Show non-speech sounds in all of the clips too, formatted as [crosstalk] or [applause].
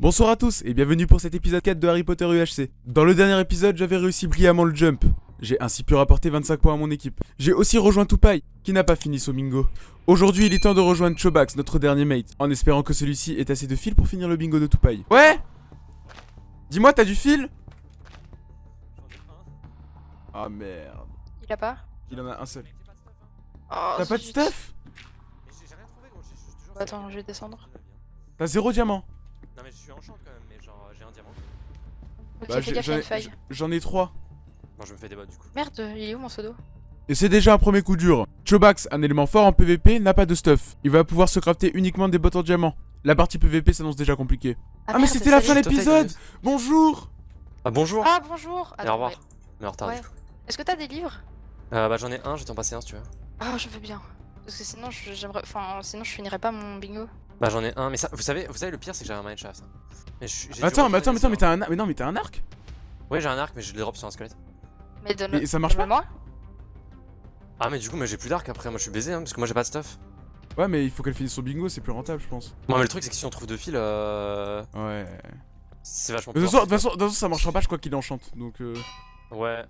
Bonsoir à tous et bienvenue pour cet épisode 4 de Harry Potter UHC. Dans le dernier épisode, j'avais réussi brillamment le jump. J'ai ainsi pu rapporter 25 points à mon équipe. J'ai aussi rejoint Tupai, qui n'a pas fini son bingo. Aujourd'hui, il est temps de rejoindre Chobax, notre dernier mate, en espérant que celui-ci ait assez de fil pour finir le bingo de Tupai. Ouais Dis-moi, t'as du fil? Ah merde. Il a pas? Il en a un seul. oh, T'as pas de stuff? Attends, je vais descendre. T'as zéro diamant Non mais je suis en champ quand même, mais genre euh, j'ai un diamant. Ok, Bah, j'en une ai-. J'en ai trois. Bon je me fais des bottes du coup. Merde, il est où mon pseudo Et c'est déjà un premier coup dur. Chobax, un élément fort en PVP, n'a pas de stuff. Il va pouvoir se crafter uniquement des bottes en diamant. La partie PVP s'annonce déjà compliquée. Ah, mais merde, c'était la fin de l'épisode Bonjour Ah bonjour Ah bonjour Et au Attends, revoir. ouais. Mais en retard Ouais. du coup. Est-ce que t'as des livres? Euh, bah j'en ai un, je vais t'en passer un si tu veux. Ah, je veux bien. Parce que sinon, je- j'aimerais. Enfin, sinon, je finirais pas mon bingo. Bah j'en ai un, mais ça, vous savez, vous savez le pire c'est que j'ai un mineshaft. hein. Mais Attends, mais attends, mais attends, mais t'as un, mais non, mais t'as un arc Ouais j'ai un arc mais je le drop sur un squelette. Mais donne Et ça marche pas moi Ah mais du coup mais j'ai plus d'arc après, moi je suis baisé hein, parce que moi j'ai pas de stuff. Ouais, mais il faut qu'elle finisse son bingo, c'est plus rentable, je pense. Moi mais le truc c'est que si on trouve deux fils, euh... Ouais. c'est vachement De toute plus façon, de toute façon, de toute façon, ça marchera pas, je crois qu'il enchante. Donc, euh... Ouais.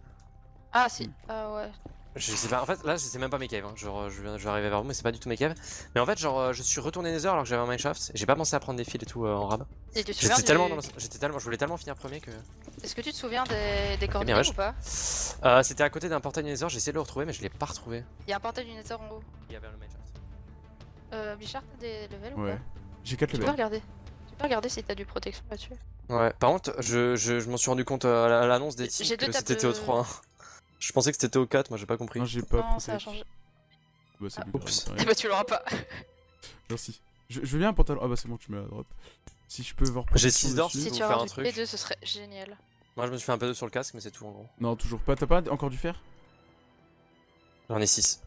Ah, si. Ah, ouais. Je sais pas, en fait là c'est même pas mes caves, hein. genre je, viens- je vais arriver vers vous mais c'est pas du tout mes caves. Mais en fait genre euh, je suis retourné Nether alors que j'avais un mineshaft, et j'ai pas pensé à prendre des fils et tout euh, en rab. J'étais du... tellement, dans le- j'étais tellement, je voulais tellement finir premier que... Est-ce que tu te souviens des, des coordonnées Eh ouais, je- ou pas? Euh, c'était à côté d'un portail Nether, j'ai essayé de le retrouver mais je l'ai pas retrouvé. Il y a un portail du Nether en haut. Il y avait le mineshaft. Euh, Bichard, t'as des levels ou ouais. pas? J'ai 4 Tu peux levels. regarder. Tu peux regarder si t'as du protection là-dessus. Ouais, par contre, je, je, je m'en suis rendu compte euh, à la- à l'annonce des deux que c'était au de- 3. hein. Je pensais que c'était au 4, moi j'ai pas compris. Non, j'ai pas. non, ça a changé. Bah, c'est Ah. plus Oups. Eh bah, tu l'auras pas. [laughs] Merci. Je, je veux bien un pantalon. Ah bah, c'est bon, tu me la drop. Si je peux voir. J'ai protection six d'or, dessus. Si tu faire un un truc. P2, ce serait génial. Moi je me suis fait un peu de sur le casque, mais c'est tout en gros. Non, toujours pas. T'as pas encore du fer J'en ai 6.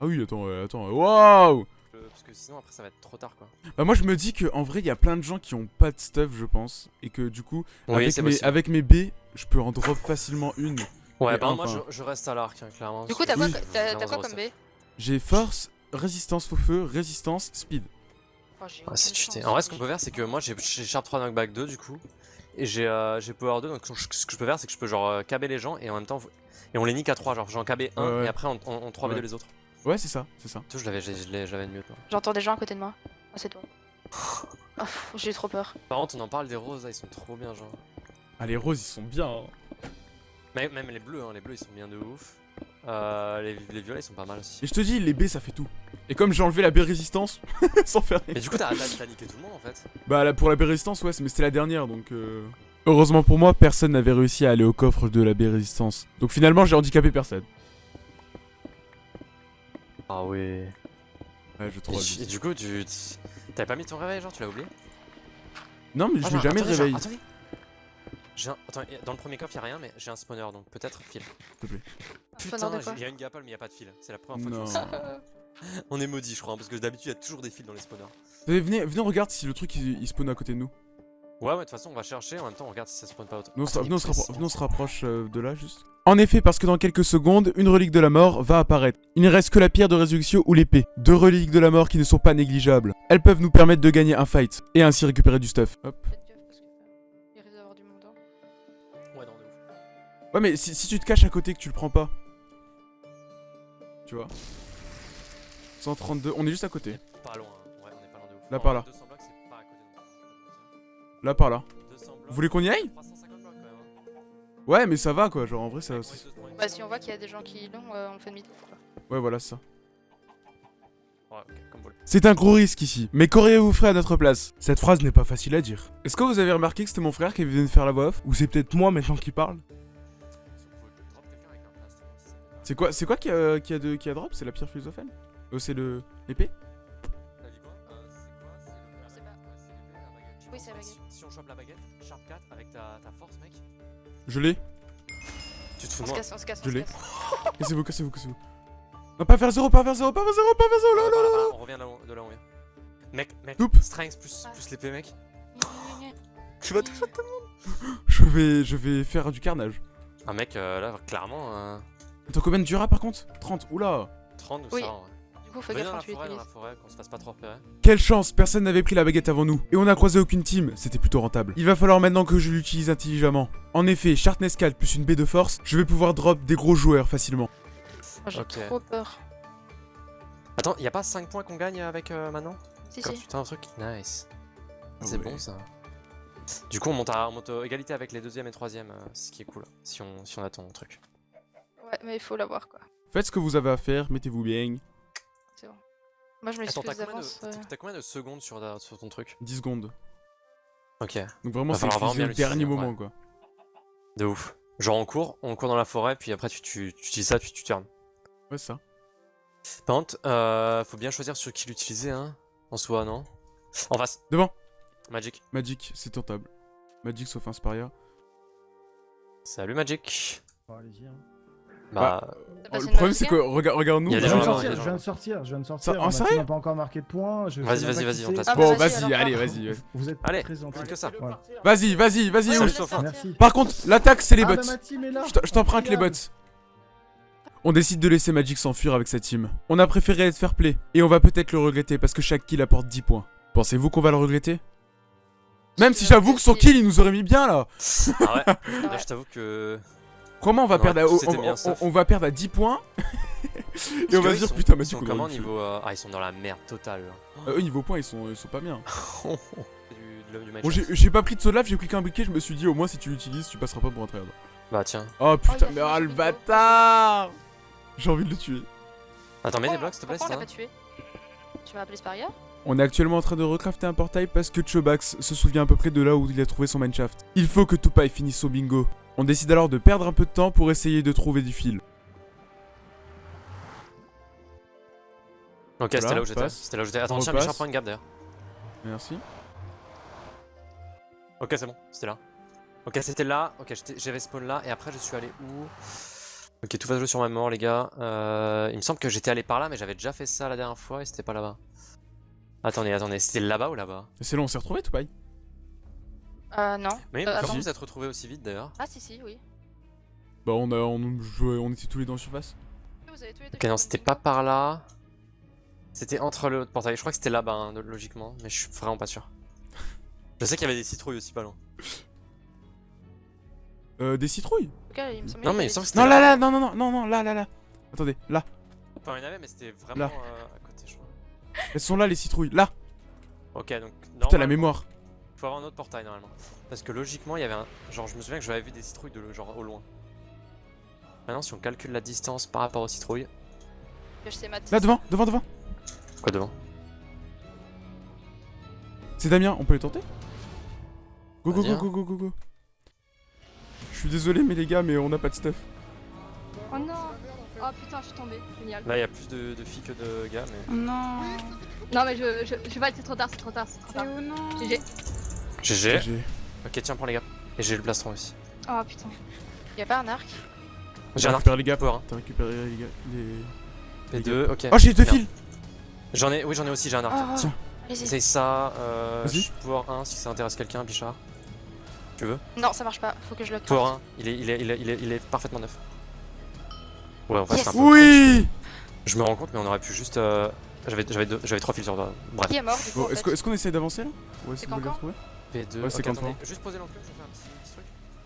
Ah oui, attends, ouais, attends. Waouh Parce que sinon après ça va être trop tard quoi. Bah, moi, je me dis que en vrai, il y a plein de gens qui ont pas de stuff, je pense. Et que du coup, Oui, avec, mes, avec mes B, je peux en drop facilement une. Ouais, enfin- moi je, je reste à l'arc, hein, clairement. Du coup, t'as quoi, Oui. quoi comme. B J'ai force, résistance faux feu, résistance, speed. Oh, Ouais, c'est cheaté. En vrai, ce qu'on peut faire, c'est que moi j'ai j'ai Sharp 3 Knockback 2 du coup. Et j'ai euh, j'ai Power 2, donc ce que ce que je peux faire, c'est que je peux genre euh, caber les gens et en même temps. Et on les nique à 3, genre j'en cabais 1 Ouais, ouais. et après on, on, on 3v2 Ouais. les autres. Ouais, c'est ça, c'est ça. Tout, je l'avais de mieux toi. J'entends des gens à côté de moi. Ah, c'est toi. Pff, [laughs] j'ai trop peur. Par contre, on en parle des roses, là, ils sont trop bien, genre. Ah, les roses, ils sont bien. hein. Même, même les bleus, hein, les bleus ils sont bien de ouf. Euh, les, les violets ils sont pas mal aussi. Et je te dis, les B, ça fait tout. Et comme j'ai enlevé la B résistance, [laughs] sans faire rien. Mais du coup, t'as niqué tout le monde en fait. Bah là, pour la B résistance, ouais, mais c'était la dernière, donc... euh, Heureusement pour moi, personne n'avait réussi à aller au coffre de la B résistance. Donc finalement, j'ai handicapé personne. Ah ouais. Ouais, je Et, tu- et du coup, tu. T'avais pas mis ton réveil, genre, tu l'as oublié? Non, mais Ah, je mets j'ai- jamais de attendez, j'ai- un... Attends, dans le premier coffre y'a rien, mais j'ai un spawner donc peut-être fil. s'il te plaît. Putain, il y a une gapole, mais y a pas de fil. C'est la première fois Non. que je. [laughs] On est maudit, je crois, hein, parce que d'habitude y a toujours des fils dans les spawners. Venez, venez, venez, on regarde si le truc il, il spawn à côté de nous. Ouais, ouais, de toute façon, on va chercher, en même temps, on regarde si ça spawn pas autre. Nous, on se, Attendez, venez, on se rappro- on se rapproche euh, de là, juste. En effet, parce que dans quelques secondes, une relique de la mort va apparaître. Il ne reste que la pierre de résurrection ou l'épée. Deux reliques de la mort qui ne sont pas négligeables. Elles peuvent nous permettre de gagner un fight, et ainsi récupérer du stuff. Hop. Ouais, mais si, si tu te caches à côté que tu le prends pas. Tu vois 132, on est juste à côté. Pas loin, hein. ouais, on est pas loin de ouf. Là, par là. 200 blocs, c'est pas à côté non plus. Là, par là. 200 blocs, Vous voulez qu'on y aille? 350 blocs quand même. hein. Ouais, mais ça va quoi, genre en vrai ça. Bah, si on voit qu'il y a des gens qui l'ont, euh, on fait demi-tour. quoi. Ouais, voilà, c'est ça. C'est un gros risque ici, mais qu'auriez-vous fait à notre place? Cette phrase n'est pas facile à dire. Est-ce que vous avez remarqué que c'était mon frère qui venait de faire la voix off? Ou c'est peut-être moi maintenant qui parle? C'est quoi, c'est quoi qui a, qui a, de, qui a drop? C'est la pierre philosophale Oh, c'est le. l'épée? T'as dit quoi? Euh, C'est quoi? C'est le- l'épée, la baguette. Je Oui, c'est la baguette. Si, si on chope la baguette, Sharp 4 avec ta, ta force, mec. Je l'ai. Tu te fous On de se moi casse, on se casse, on Je l'ai. casse. [laughs] Cassez-vous, cassez-vous, cassez-vous. Non, pas vers zéro, pas vers zéro, pas vers zéro, pas vers zéro, là, là, Voilà, là, voilà, là. On revient de là où- de là où on vient. Mec, mec, Oups. strength plus, Ah. plus l'épée, mec. Tu vas tout faire Je vais, je vais faire du carnage. Ah, mec, euh, là, clairement, Attends, combien de Dura par contre? 30, oula 30 ou Oui. ça, en vrai. Du Du coup, Venez gaffe dans quand la tu forêt, dans la l'utilises. forêt, qu'on se fasse pas trop repérer. Quelle chance, personne n'avait pris la baguette avant nous. Et on n'a croisé aucune team, c'était plutôt rentable. Il va falloir maintenant que je l'utilise intelligemment. En effet, Sharpness 4 plus une baie de force, je vais pouvoir drop des gros joueurs facilement. Moi, J'ai Ok. trop peur. Attends, y a pas 5 points qu'on gagne avec euh, maintenant Si, Quand si. tu fais un truc Nice. C'est Ouais. bon ça. Du coup, on monte à, on monte à égalité avec les deuxième et troisième, euh, ce qui est cool. Si on, si on attend le truc. Ouais, mais il faut l'avoir quoi. Faites ce que vous avez à faire, mettez-vous bien. C'est bon. Moi, je m'excuse d'avance. euh. t'as- combien de secondes sur, ta- sur ton truc 10 secondes. Ok, Donc vraiment, c'est au dernier moment ouais. quoi. de ouf. Genre on court, on court dans la forêt, puis après tu, tu, tu utilises ça, puis tu turnes. Ouais, c'est ça. Par contre, euh, faut bien choisir sur qui l'utiliser, hein. En soi, non? En face. Devant. Magic. Magic, c'est tentable. Magic sauf Inspiria. Salut Magic. Bon, allez-y. hein. Bah, T'as Oh, le problème, c'est que mauvaise regarde, regarde nous. Il y a Je viens de sortir, je viens de sortir, je viens de sortir. Ça- on en sérieux on n'a pas encore marqué de points. Vas-y, vas-y, vas-y, on bah, Bon, vas-y, allez, vas-y. Vous êtes allez, très gentil. plus que ça. Voilà. Vas-y, vas-y, vas-y. Merci. Par contre, l'attaque, c'est les Ah, bots. bah. Je t'emprunte les bots. On décide de laisser Magic s'enfuir avec sa team. On a préféré être fair play, et on va peut-être le regretter parce que chaque kill apporte 10 points. Pensez-vous qu'on va le regretter? Même si j'avoue que son kill il nous aurait mis bien là Ah ouais, [laughs] là Ouais. je t'avoue que. Comment on va On perdre à, on, tous été on- bien on- sauf. on va perdre à 10 points [laughs] Et on va ils dire sont- putain Ils Magic sont on comment niveau. euh, Ah, ils sont dans la merde totale. Euh, eux niveau points ils sont, ils sont pas bien. [laughs] l'homme du match. Bon j'ai pas pris de saut de lave, j'ai cliqué un briquet, je me suis dit au moins si tu l'utilises tu passeras pas pour un tryhard. Bah tiens. Oh putain mais un le bâtard J'ai envie de le tuer. Attends, mets des blocs s'il te plaît, tué? Tu m'as appelé Sparia? On est actuellement en train de recrafter un portail parce que Chobax se souvient à peu près de là où il a trouvé son mineshaft. Il faut que Tupai finisse au bingo. On décide alors de perdre un peu de temps pour essayer de trouver du fil. Ok, Voilà, c'était là où j'étais. C'était là où j'étais. Attends, tiens, repasse. Michel, prends une gap d'ailleurs. Merci. Ok, c'est bon, c'était là. Ok, c'était là. Ok, j'avais spawn là. Et après, je suis allé où? Ok, tout va jouer sur ma mort, les gars. Euh, il me semble que j'étais allé par là, mais j'avais déjà fait ça la dernière fois et c'était pas là-bas. Attendez, attendez, c'était là-bas ou là-bas? C'est là on s'est retrouvé Tupai Euh, non. Mais Euh, comment attends. vous êtes retrouvés aussi vite d'ailleurs Ah, si, si, oui. Bah on a on, jouait- on était tous les deux en surface. Vous avez tous les deux Ok, non, c'était pas par là. C'était entre le portail. Je crois que c'était là-bas, hein, logiquement, mais je suis vraiment pas sûr. [laughs] Je sais qu'il y avait des citrouilles aussi pas loin. Euh des citrouilles? Cas, il me semble Non, mais il me semble que Non là là non non non non non là là là. Attendez, là. Enfin, il y en avait, mais c'était vraiment Là. euh, à côté, je crois. Elles sont là les citrouilles. Là. Ok, donc. Putain la mémoire. Faut avoir un autre portail normalement. Parce que logiquement, il y avait un. Genre, je me souviens que j'avais vu des citrouilles de genre au loin. Maintenant, si on calcule la distance par rapport aux citrouilles. je sais. Là devant, devant, devant. Quoi devant? C'est Damien, on peut les tenter? Go go go go go go go. Je suis désolé mais les gars mais on n'a pas de stuff. Oh non Oh putain, je suis tombée. Génial. Là, il y a plus de, de filles que de gars, mais. Non. Non mais je, je, je vais pas, c'est trop tard, c'est trop tard, c'est trop tard. où non GG. GG. Ok, tiens, prends les gars. Et j'ai le plastron aussi. Oh putain. Y'a pas un arc J'ai un arc les gars. power T'as récupéré les gars. Les... P2, ok. Oh j'ai deux fils J'en ai, oui, j'en ai aussi, j'ai un arc. Oh. Tiens, Allez-y. essaye ça. Euh, Power 1 si ça intéresse quelqu'un, Bichard. Tu veux? Non, ça marche pas. Faut que je le Power craft. 1, il est, il, est, il, est, il, est, il est parfaitement neuf. Ouais, en fait, Yes. c'est un peu Oui Je me rends compte, mais on aurait pu juste. euh, J'avais j'avais deux- j'avais trois fils sur toi. Bref. Qui est mort du coup est-ce est-ce qu'on essaye d'avancer là? Ouais, C'est si vous voulez quand retrouver. P2. Ouais, c'est ok, quand attendez, même. Juste poser l'enclume, je vais faire un petit, petit truc.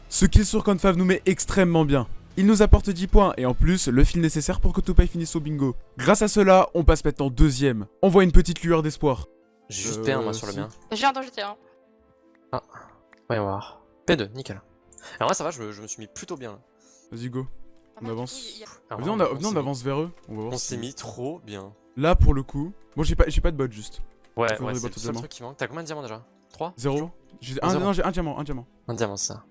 Ce kill sur Confav nous met extrêmement bien. Il nous apporte 10 points et en plus le fil nécessaire pour que Tupai finisse au bingo. Grâce à cela, on passe maintenant deuxième. On voit une petite lueur d'espoir. J'ai juste Euh, P1 moi sur le si. mien. J'ai un danger T1. Voyons voir. P2, nickel. Alors là, ça va, je, me- je me suis mis plutôt bien. là. Vas-y go. Par On avance. coup, il y a- Alors Venez, on, a- avance vers eux. On va mis- voir. On si- s'est mis trop bien. Là pour le coup. Moi j'ai pas, j'ai pas de bot juste. Ouais, ouais, c'est le seul truc qui manque. T'as combien de diamants déjà? 3 Zéro. J'ai un, Zéro. non, j'ai un diamant, un diamant. Un diamant, c'est ça.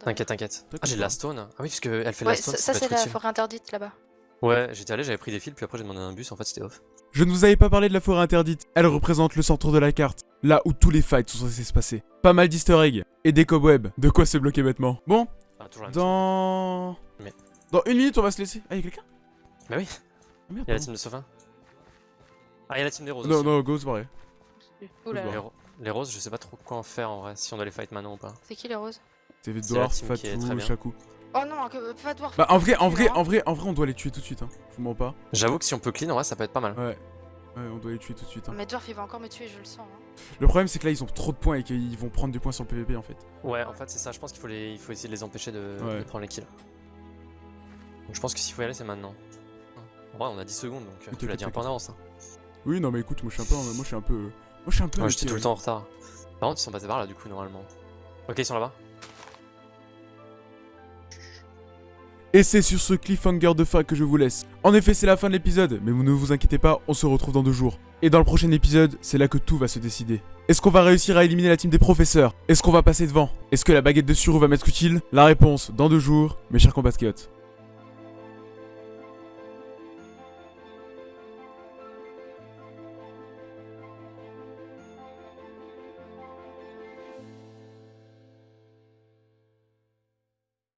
T'inquiète, t'inquiète. T'inquiète Ah, j'ai de la stone. Ah oui, parce qu'elle fait de Ouais, la stone. ça, c'est la utile. forêt interdite là-bas. Ouais, j'étais allé, j'avais pris des fils, puis après j'ai demandé un bus, en fait c'était off. Je ne vous avais pas parlé de la forêt interdite. Elle représente le centre de la carte, là où tous les fights sont censés se passer. Pas mal d'easter eggs et des cobwebs. De quoi se bloquer bêtement. Bon, Ah, dans. Mais- Dans une minute, on va se laisser. Ah, y'a quelqu'un? Bah oui, Ah, merde, il y a la team de Sofin. Ah, il y a la team des roses Non, aussi. non, go, c'est pareil. Ouh là Les, les roses, je sais pas trop quoi en faire en vrai, si on doit les fight maintenant ou pas. C'est qui les roses C'est très Fatou. Shaku. Oh non, que, pas Dwarf. Bah en vrai, en vrai, hein. en vrai, en vrai, on doit les tuer tout de suite. Hein. Je vous mens pas. J'avoue que si on peut clean, en vrai, ça peut être pas mal. Ouais. Ouais, on doit les tuer tout de suite. hein. Mais Dwarf il va encore me tuer, je le sens. hein. Le problème c'est que là ils ont trop de points et qu'ils vont prendre des points sur le PVP en fait. Ouais, en fait, c'est ça. Je pense qu'il faut, les... il faut essayer de les empêcher de, Ouais. de prendre les kills. Donc je pense que s'il faut y aller, c'est maintenant. En vrai, on a 10 secondes, donc euh, tu l'as dit un peu en avance. hein. Oui, non mais écoute, moi je suis un peu, moi je suis un peu, moi je suis un peu. Ouais, inquiet, j'étais tout le temps en retard. Par contre, ils sont passés par là, du coup, normalement. Ok, ils sont là-bas. Et c'est sur ce cliffhanger de fin que je vous laisse. En effet, c'est la fin de l'épisode, mais vous ne vous inquiétez pas, on se retrouve dans deux jours. Et dans le prochain épisode, c'est là que tout va se décider. Est-ce qu'on va réussir à éliminer la team des professeurs? Est-ce qu'on va passer devant? Est-ce que la baguette de Suru va m'être utile? La réponse dans deux jours, mes chers compatriotes.